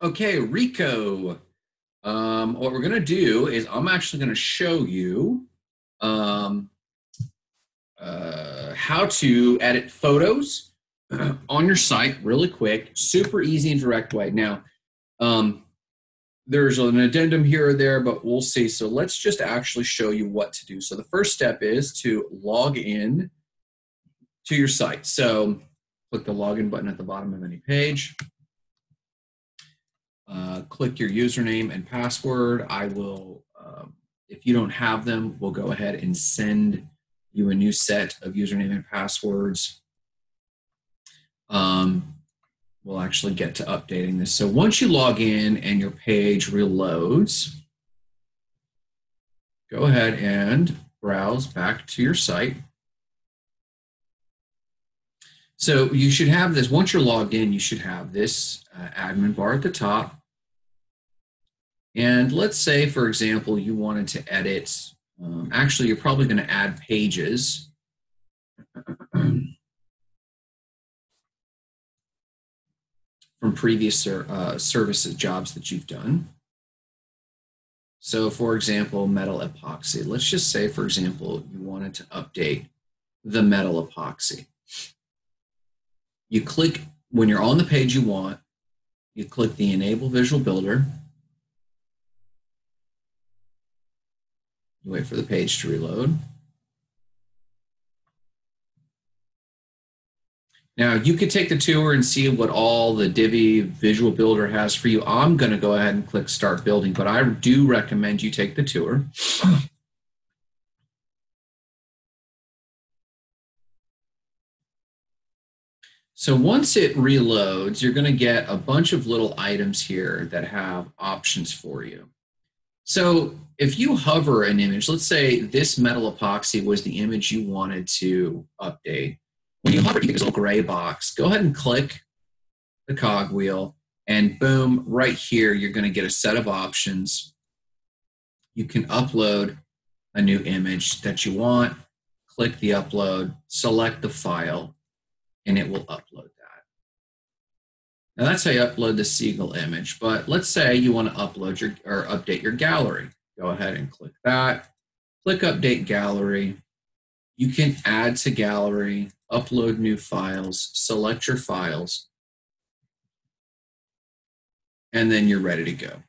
Okay, Rico. Um, what we're gonna do is I'm actually gonna show you um, uh, how to edit photos on your site really quick, super easy and direct way. Now, um, there's an addendum here or there, but we'll see. So let's just actually show you what to do. So the first step is to log in to your site. So click the login button at the bottom of any page. Uh, click your username and password. I will, um, if you don't have them, we'll go ahead and send you a new set of username and passwords. Um, we'll actually get to updating this. So once you log in and your page reloads, go ahead and browse back to your site. So you should have this, once you're logged in, you should have this uh, admin bar at the top. And let's say, for example, you wanted to edit, um, actually, you're probably going to add pages. from previous uh, services jobs that you've done. So for example, metal epoxy. Let's just say, for example, you wanted to update the metal epoxy. You click, when you're on the page you want, you click the Enable Visual Builder. Wait for the page to reload. Now you could take the tour and see what all the Divi Visual Builder has for you. I'm going to go ahead and click Start Building, but I do recommend you take the tour. So once it reloads, you're going to get a bunch of little items here that have options for you. So if you hover an image, let's say this metal epoxy was the image you wanted to update when you hover, you get this little gray box. Go ahead and click the cogwheel, and boom, right here, you're going to get a set of options. You can upload a new image that you want, click the upload, select the file, and it will upload Now that's how you upload the Seagull image, but let's say you want to upload your or update your gallery. Go ahead and click that. Click Update Gallery. You can add to gallery upload new files, select your files, and then you're ready to go.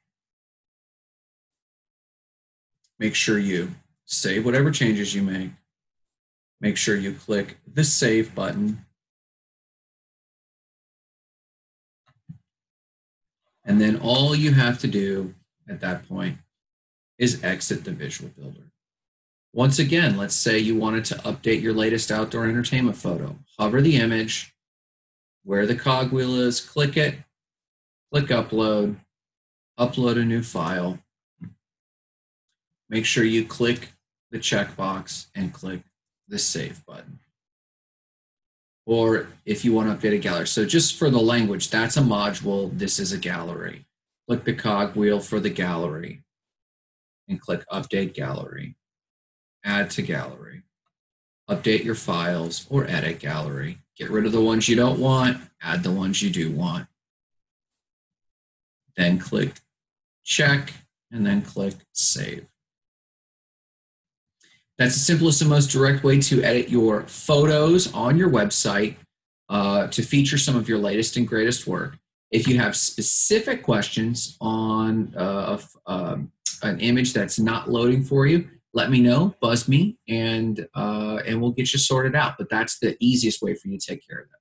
Make sure you save whatever changes you make. Make sure you click the Save button. And then all you have to do at that point is exit the Visual Builder. Once again, let's say you wanted to update your latest outdoor entertainment photo. Hover the image, where the cogwheel is, click it, click upload, upload a new file. Make sure you click the checkbox and click the save button. Or if you want to update a gallery. So just for the language, that's a module, this is a gallery. Click the cogwheel for the gallery and click update gallery add to gallery, update your files, or edit gallery. Get rid of the ones you don't want, add the ones you do want. Then click check, and then click save. That's the simplest and most direct way to edit your photos on your website uh, to feature some of your latest and greatest work. If you have specific questions on uh, um, an image that's not loading for you, let me know, buzz me, and uh, and we'll get you sorted out. But that's the easiest way for you to take care of that.